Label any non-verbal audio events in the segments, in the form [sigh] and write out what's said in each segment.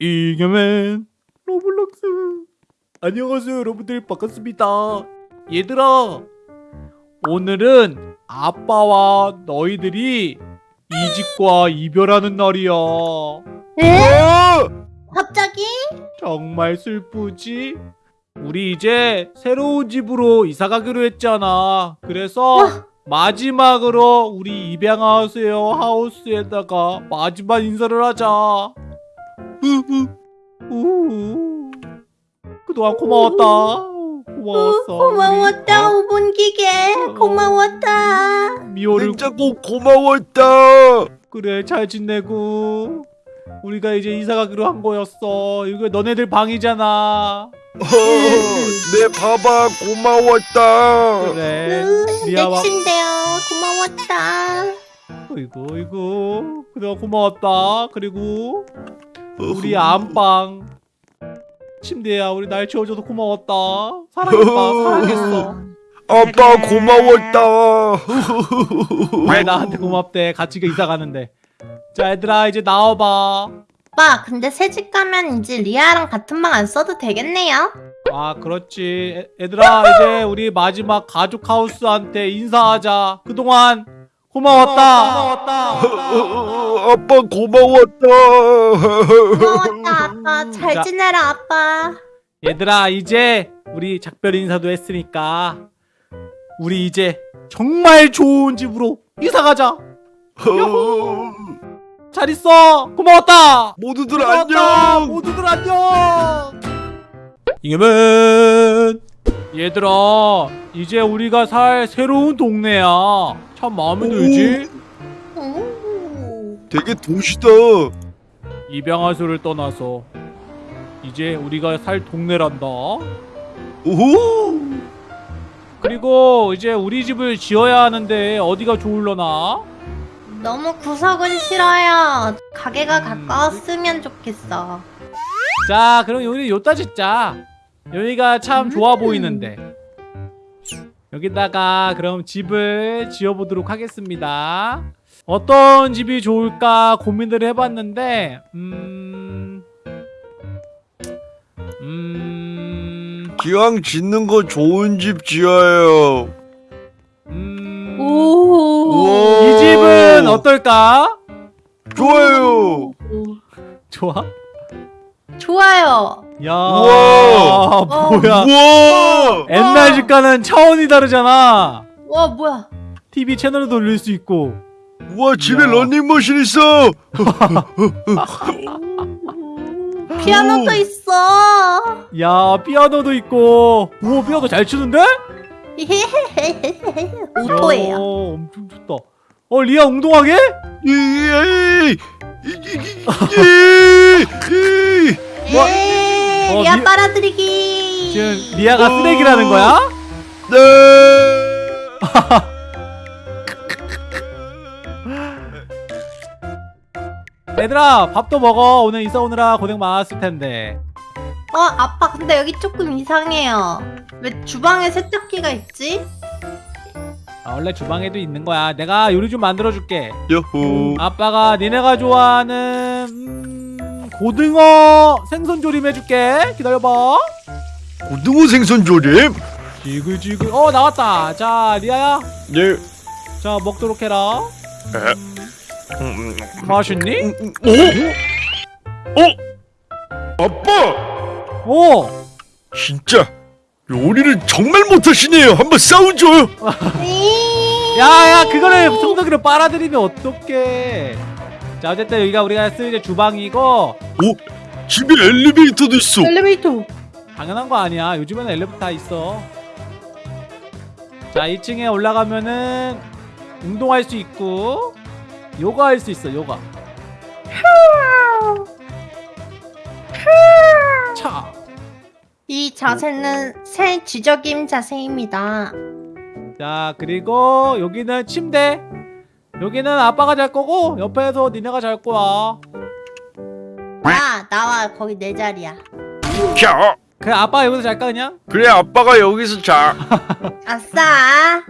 이겨맨 로블록스 안녕하세요 여러분들 반갑습니다 얘들아 오늘은 아빠와 너희들이 이집과 이별하는 날이야 에? 어! 갑자기? 정말 슬프지? 우리 이제 새로운 집으로 이사 가기로 했잖아 그래서 마지막으로 우리 입양하세요 하우스에다가 마지막 인사를 하자. 그동안 고마웠다. 고마웠어. 고마웠다 오본 기계 어. 고마웠다 우리 미호를 냉장고 고마웠다. 그래 잘 지내고 우리가 이제 이사 가기로 한 거였어. 이거 너네들 방이잖아. 어, 내 봐봐 고마웠다. 그래. 막 침대요 고마웠다 어이구 어이구 그동안 고마웠다. 그리고 우리 안방. 침대야 우리 날 치워줘서 고마웠다. 사랑했다. 사랑했어. 아빠 고마웠다. [laughs] 왜 나한테 고맙대? 같이 이사 가는데. 자 얘들아 이제 나와봐. 오빠 근데 새집 가면 이제 리아랑 같은 방 안 써도 되겠네요? 아 그렇지. 애, 얘들아 이제 우리 마지막 가족 하우스한테 인사하자. 그동안 고마웠다 어, 아빠 고마웠다. 고마웠다 아빠 잘 자. 지내라 아빠 얘들아 이제 우리 작별 인사도 했으니까 우리 이제 정말 좋은 집으로 이사 가자 잘 있어 고마웠다 모두들 고마웠다. 안녕. 모두들 안녕. 이겨맨 얘들아 이제 우리가 살 새로운 동네야. 참 마음에 들지? 오. 되게 도시다. 입양하소를 떠나서 이제 우리가 살 동네란다. 오호. 그리고 이제 우리 집을 지어야 하는데 어디가 좋을려나? 너무 구석은 싫어요 가게가 음. 가까웠으면 좋겠어 자 그럼 우리 요따 짓자. 여기가 참 좋아 보이는데. 여기다가 그럼 집을 지어보도록 하겠습니다. 어떤 집이 좋을까 고민을 해봤는데, 음, 음, 기왕 짓는 거 좋은 집 지어요. 음, 오. 우와. 이 집은 어떨까? 좋아요. 좋아? 좋아요 야, 우와. 뭐야? 우와. 옛날 집과는 차원이 다르잖아. 와 뭐야 TV 채널을 돌릴 수 있고. 우와 집에 야. 런닝머신 있어. [laughs] 피아노도 오. 있어 야, 피아노도 있고. 오, 피아노 잘 치는데? 오토예요 [laughs] 야, 엄청 좋다. 어, 리아 웅동하게? [laughs] 에이, 어, 리아 미- 빨아들이기 지금 리아가 오. 쓰레기라는 거야? 네. [laughs] 얘들아, 밥도 먹어. 오늘 이사 오느라 고생 많았을 텐데. 어 아빠 근데 여기 조금 이상해요 왜 주방에 세탁기가 있지? 아, 원래 주방에도 있는 거야. 내가 요리 좀 만들어 줄게. 여호. 아빠가 니네가 좋아하는 음, 고등어 생선 조림 해줄게. 기다려봐. 고등어 생선 조림. 지글지글. 어 나왔다. 자 리아야. 네. 자 먹도록 해라. 에? 음, 음, 맛있니? 음, 어? 어? 아빠 오. 진짜 요리를 정말 못하시네요. 한번 싸우죠. [laughs] 야야 그거를 청소기로 빨아들이면 어떡해. 자 어쨌든 여기가 우리가 쓰는 이제 주방이고 오 집에 엘리베이터도 있어. 엘리베이터 당연한 거 아니야. 요즘에는 엘리베이터 다 있어. 자 2층에 올라가면은 운동할 수 있고 요가 할 수 있어 요가. 차. 이 자세는 새 쥐적임 자세입니다 자 그리고 여기는 침대. 여기는 아빠가 잘 거고 옆에서 니네가 잘 거야. 야 나와 거기 내 자리야 자 그래 아빠 여기서 잘까 그냥? 그래 아빠가 여기서 자. [laughs] 아싸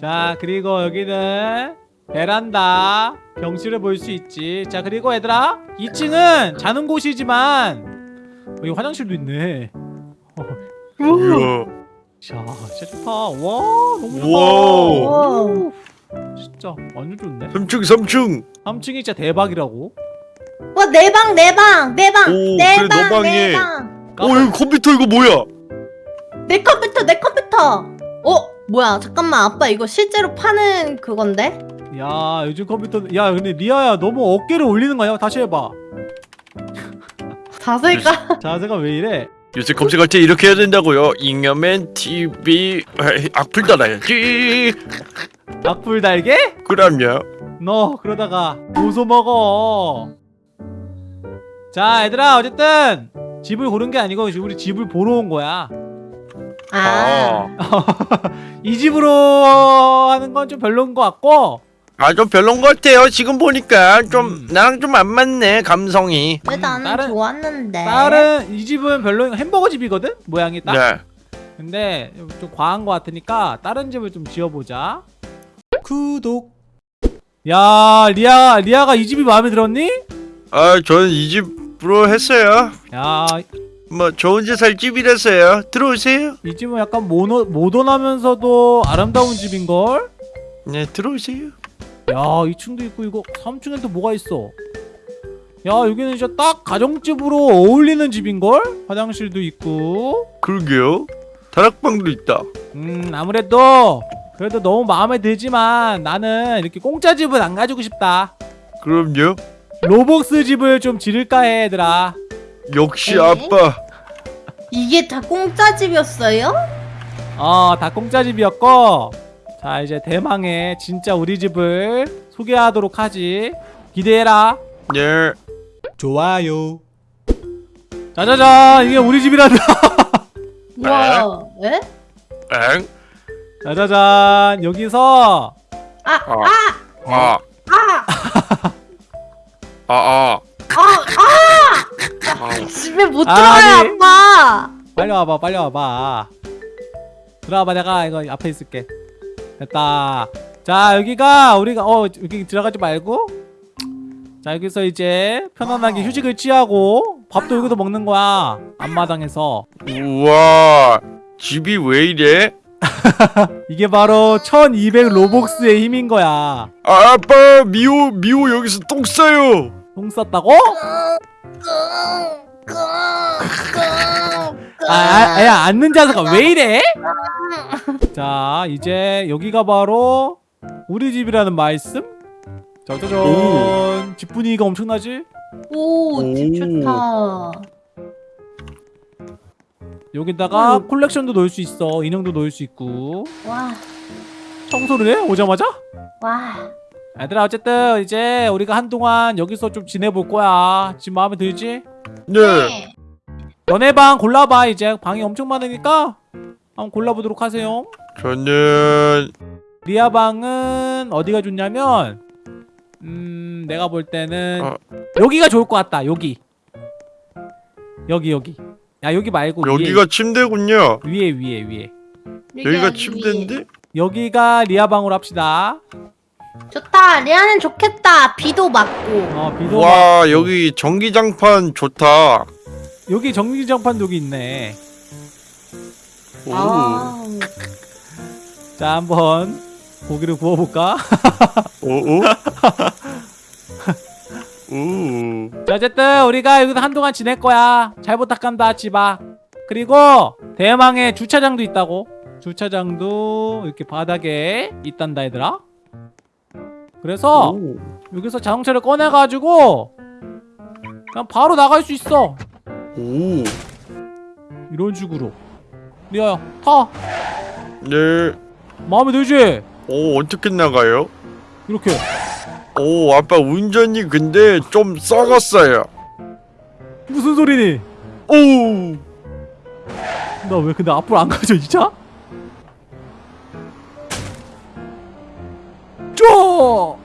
자 그리고 여기는 베란다 병실을 볼수 있지 자 그리고 얘들아 2층은 자는 곳이지만 어, 여기 화장실도 있네 이야. 자 진짜 좋다 와 너무 좋다 와우. 와. 진짜 완전 좋네 3층 3층 3층이 진짜 대박이라고 와, 내 방, 내 방, 내 방, 오, 내 방, 방에. 내 방. 어 여기 컴퓨터 이거 뭐야 내 컴퓨터, 내 컴퓨터. 어, 뭐야? 잠깐만, 아빠 이거 실제로 파는 그건데? 야 요즘 컴퓨터 야 근데 리아야 너무 어깨를 올리는 거야 다시 해봐 [laughs] 자세가. [laughs] 자세가 왜 이래 요새 검색할 때 이렇게 해야 된다고요 잉여맨 TV 에이, 악플 달아야지 악플 달게? 그럼요. 너 그러다가 고소 먹어. 자 얘들아 어쨌든 집을 고른 게 아니고 우리 집을 보러 온 거야. 아. [laughs] 이 집으로 하는 건 좀 별로인 것 같고. 아 좀 별론 것 같아요. 지금 보니까 좀 음. 나랑 좀 안 맞네 감성이. 왜 음, 나는 다른- 좋았는데? 다른 이 집은 별로인 햄버거 집이거든? 모양이 딱. 네. 근데 좀 과한 것 같으니까 다른 집을 좀 지어보자 구독 야 리아 리아가 이 집이 마음에 들었니? 아, 저는 이 집으로 했어요. 야뭐 좋은 집살 집이라서요. 들어오세요. 이 집은 약간 모노, 모던하면서도 아름다운 집인걸? 네, 들어오세요. 야 2층도 있고 이거 3층엔 또 뭐가 있어 야 여기는 진짜 딱 가정집으로 어울리는 집인걸? 화장실도 있고 그러게요. 다락방도 있다. 음 아무래도 그래도 너무 마음에 들지만 나는 이렇게 공짜 집은 안 가지고 싶다 그럼요. 로벅스 집을 좀 지를까 해 얘들아 역시 에이? 아빠. 이게 다 공짜 집이었어요? 어다 공짜 집이었고 자 이제 대망의 진짜 우리 집을 소개하도록 하지 기대해라 네. 좋아요 짜자잔 이게 우리 집이란다 [laughs] 와, 에? 엥? 짜자잔 여기서 아, 아. 아, 아. 아, 아, 아. 아, 아. 집에 못. 들어요, 아빠. 빨리 와봐 빨리 와봐 들어와봐 내가 이거 앞에 있을게 됐다 자 여기가 우리가 어 여기 들어가지 말고 자 여기서 이제 편안하게 휴식을 취하고 밥도 여기서 먹는 거야 앞마당에서 우와. 집이 왜 이래? [laughs] 이게 바로 1200 로복스의 힘인 거야 아, 아빠, 미호, 미호 여기서 똥 싸요. 똥 쌌다고? 아, 아, 야 앉는 자세가 왜 이래? 자 이제 여기가 바로 우리 집이라는 말씀? 짜자잔 집 분위기가 엄청나지? 오, 집 오. 좋다. 여기다가 음. 콜렉션도 넣을 수 있어 인형도 넣을 수 있고 와, 청소를 해? 오자마자? 와. 얘들아 어쨌든 이제 우리가 한동안 여기서 좀 지내볼 거야 집 마음에 들지? 네. 너네 방 골라봐 이제 방이 엄청 많으니까 한번 골라보도록 하세요 저는 리아 방은 어디가 좋냐면 음 내가 볼 때는 어. 여기가 좋을 것 같다 여기 여기 여기 야 여기 말고 여기가 침대군요. 위에 위에 위에 위에 여기가 침대인데? 여기가 리아 방으로 합시다 좋다. 리아는 좋겠다. 비도 맞고. 어 비도 막 와, 여기 전기장판 좋다. 여기 정기장판 여기 있네 오. 아, 자 한번 고기를 구워볼까 [laughs] 오, 오. 어쨌든 우리가 여기서 한동안 지낼 거야 잘 부탁한다 집아 그리고 대망의 주차장도 있다고 주차장도 이렇게 바닥에 있단다 얘들아 그래서 오. 여기서 자동차를 꺼내가지고 그냥 바로 나갈 수 있어 오. 이런 식으로 리아야 타 네. 마음에 들지? 오, 어떻게 나가요? 이렇게 오, 아빠 운전이 근데 좀 썩었어요. 무슨 소리니? 오. 나 왜 근데 앞으로 안 가져 진짜? 쪼!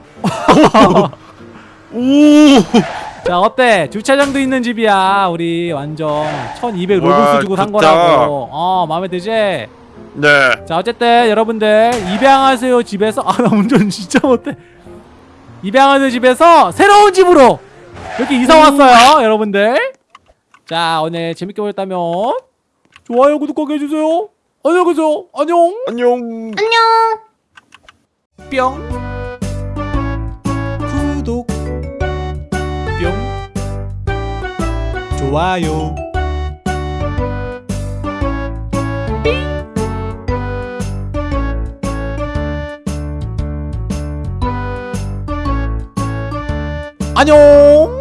오. [laughs] 자 어때? 주차장도 있는 집이야 우리 완전 1200 와, 로봇 주고 산. 거라고 어 마음에 들지? 네. 자 어쨌든 여러분들 입양하세요 집에서 아 나 운전 진짜 못해 입양하는 집에서 새로운 집으로 이렇게 이사 왔어요 여러분들. 자 오늘 재밌게 보셨다면 좋아요 구독하게 해주세요. 안녕히 계세요. 안녕. 안녕. 안녕. 뿅. 구독. 뿅. 좋아요 안녕